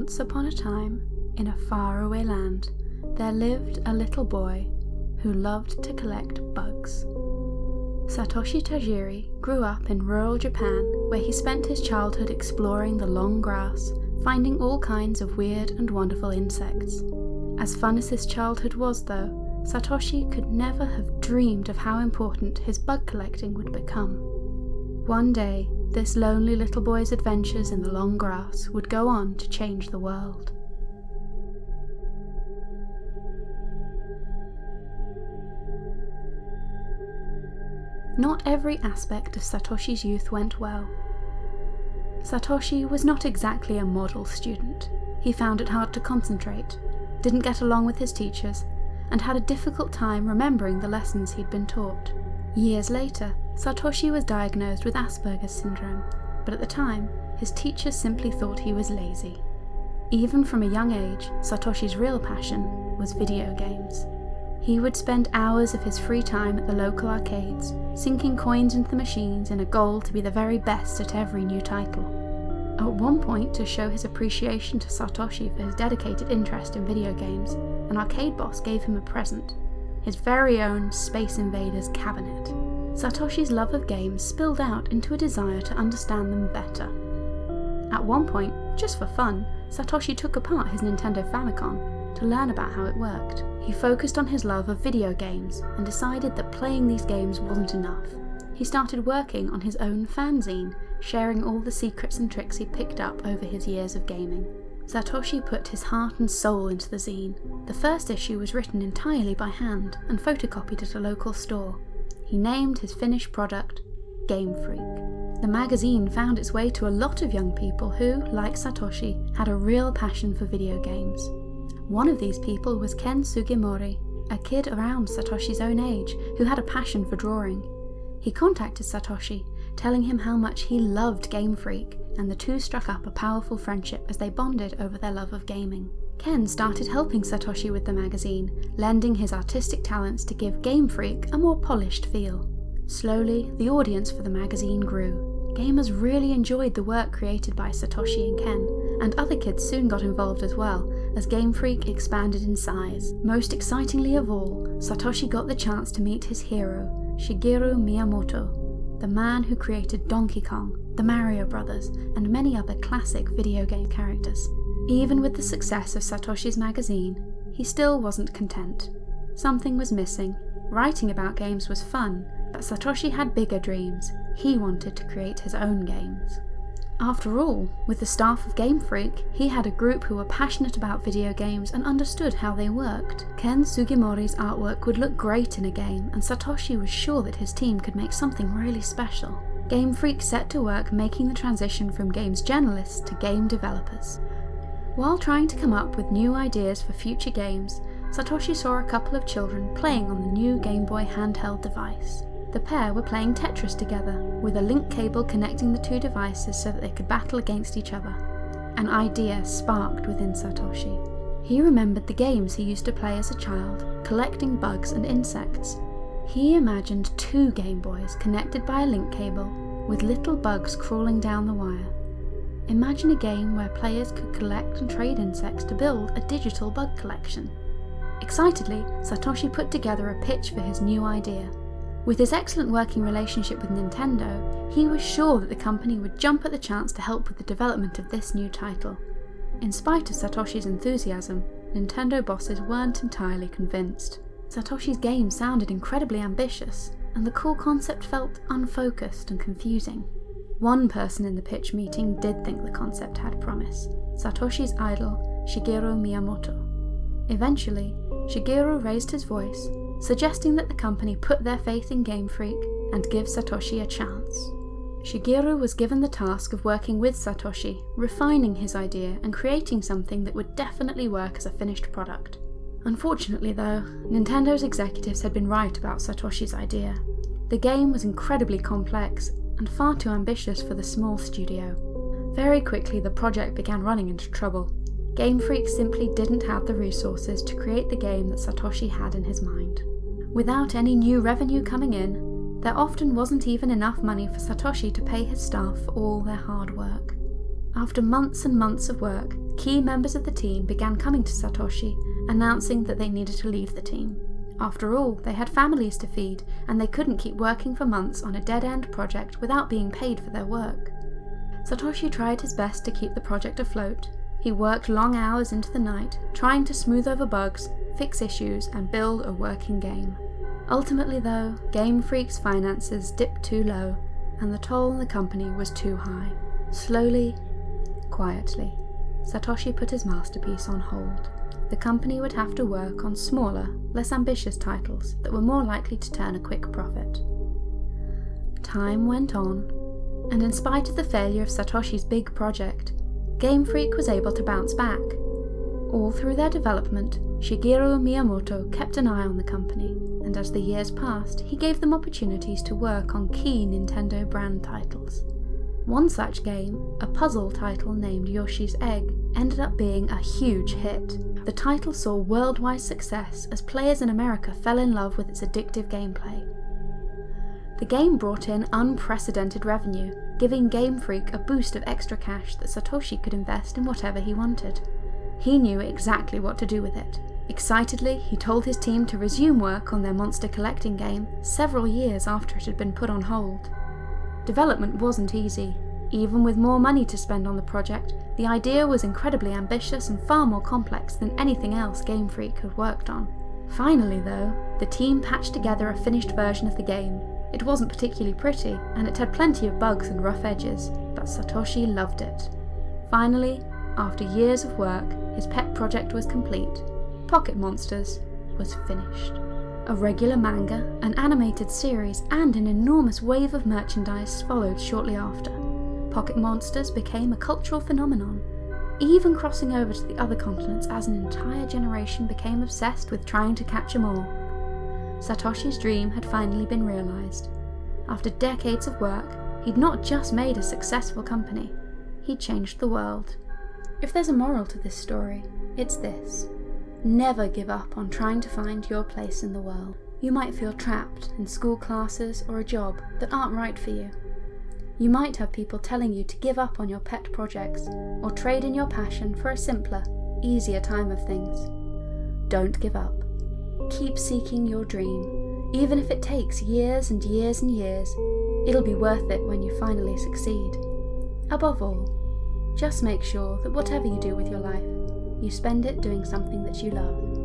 Once upon a time, in a faraway land, there lived a little boy who loved to collect bugs. Satoshi Tajiri grew up in rural Japan where he spent his childhood exploring the long grass, finding all kinds of weird and wonderful insects. As fun as his childhood was though, Satoshi could never have dreamed of how important his bug collecting would become. One day, this lonely little boy's adventures in the long grass would go on to change the world. Not every aspect of Satoshi's youth went well. Satoshi was not exactly a model student. He found it hard to concentrate, didn't get along with his teachers, and had a difficult time remembering the lessons he'd been taught. Years later, Satoshi was diagnosed with Asperger's syndrome, but at the time, his teachers simply thought he was lazy. Even from a young age, Satoshi's real passion was video games. He would spend hours of his free time at the local arcades, sinking coins into the machines in a goal to be the very best at every new title. At one point, to show his appreciation to Satoshi for his dedicated interest in video games, an arcade boss gave him a present his very own Space Invaders cabinet. Satoshi's love of games spilled out into a desire to understand them better. At one point, just for fun, Satoshi took apart his Nintendo Famicom to learn about how it worked. He focused on his love of video games and decided that playing these games wasn't enough. He started working on his own fanzine, sharing all the secrets and tricks he'd picked up over his years of gaming. Satoshi put his heart and soul into the zine. The first issue was written entirely by hand and photocopied at a local store. He named his finished product Game Freak. The magazine found its way to a lot of young people who, like Satoshi, had a real passion for video games. One of these people was Ken Sugimori, a kid around Satoshi's own age who had a passion for drawing. He contacted Satoshi, telling him how much he loved Game Freak and the two struck up a powerful friendship as they bonded over their love of gaming. Ken started helping Satoshi with the magazine, lending his artistic talents to give Game Freak a more polished feel. Slowly, the audience for the magazine grew. Gamers really enjoyed the work created by Satoshi and Ken, and other kids soon got involved as well, as Game Freak expanded in size. Most excitingly of all, Satoshi got the chance to meet his hero, Shigeru Miyamoto, the man who created Donkey Kong, the Mario Brothers, and many other classic video game characters. Even with the success of Satoshi's magazine, he still wasn't content. Something was missing. Writing about games was fun, but Satoshi had bigger dreams. He wanted to create his own games. After all, with the staff of Game Freak, he had a group who were passionate about video games and understood how they worked. Ken Sugimori's artwork would look great in a game, and Satoshi was sure that his team could make something really special. Game Freak set to work making the transition from games journalists to game developers. While trying to come up with new ideas for future games, Satoshi saw a couple of children playing on the new Game Boy handheld device. The pair were playing Tetris together, with a link cable connecting the two devices so that they could battle against each other. An idea sparked within Satoshi. He remembered the games he used to play as a child, collecting bugs and insects. He imagined two Game Boys connected by a link cable, with little bugs crawling down the wire. Imagine a game where players could collect and trade insects to build a digital bug collection. Excitedly, Satoshi put together a pitch for his new idea. With his excellent working relationship with Nintendo, he was sure that the company would jump at the chance to help with the development of this new title. In spite of Satoshi's enthusiasm, Nintendo bosses weren't entirely convinced. Satoshi's game sounded incredibly ambitious, and the core concept felt unfocused and confusing. One person in the pitch meeting did think the concept had promise, Satoshi's idol, Shigeru Miyamoto. Eventually, Shigeru raised his voice suggesting that the company put their faith in Game Freak and give Satoshi a chance. Shigeru was given the task of working with Satoshi, refining his idea and creating something that would definitely work as a finished product. Unfortunately though, Nintendo's executives had been right about Satoshi's idea. The game was incredibly complex and far too ambitious for the small studio. Very quickly the project began running into trouble. Game Freak simply didn't have the resources to create the game that Satoshi had in his mind. Without any new revenue coming in, there often wasn't even enough money for Satoshi to pay his staff for all their hard work. After months and months of work, key members of the team began coming to Satoshi, announcing that they needed to leave the team. After all, they had families to feed, and they couldn't keep working for months on a dead-end project without being paid for their work. Satoshi tried his best to keep the project afloat. He worked long hours into the night, trying to smooth over bugs, fix issues, and build a working game. Ultimately though, Game Freak's finances dipped too low, and the toll on the company was too high. Slowly, quietly, Satoshi put his masterpiece on hold. The company would have to work on smaller, less ambitious titles that were more likely to turn a quick profit. Time went on, and in spite of the failure of Satoshi's big project, Game Freak was able to bounce back. All through their development, Shigeru Miyamoto kept an eye on the company, and as the years passed, he gave them opportunities to work on key Nintendo brand titles. One such game, a puzzle title named Yoshi's Egg, ended up being a huge hit. The title saw worldwide success as players in America fell in love with its addictive gameplay. The game brought in unprecedented revenue, giving Game Freak a boost of extra cash that Satoshi could invest in whatever he wanted. He knew exactly what to do with it. Excitedly, he told his team to resume work on their monster collecting game several years after it had been put on hold. Development wasn't easy. Even with more money to spend on the project, the idea was incredibly ambitious and far more complex than anything else Game Freak had worked on. Finally though, the team patched together a finished version of the game, it wasn't particularly pretty, and it had plenty of bugs and rough edges, but Satoshi loved it. Finally, after years of work, his pet project was complete. Pocket Monsters was finished. A regular manga, an animated series, and an enormous wave of merchandise followed shortly after. Pocket Monsters became a cultural phenomenon, even crossing over to the other continents as an entire generation became obsessed with trying to catch them all. Satoshi's dream had finally been realised. After decades of work, he'd not just made a successful company, he'd changed the world. If there's a moral to this story, it's this. Never give up on trying to find your place in the world. You might feel trapped in school classes or a job that aren't right for you. You might have people telling you to give up on your pet projects or trade in your passion for a simpler, easier time of things. Don't give up. Keep seeking your dream. Even if it takes years and years and years, it'll be worth it when you finally succeed. Above all, just make sure that whatever you do with your life, you spend it doing something that you love.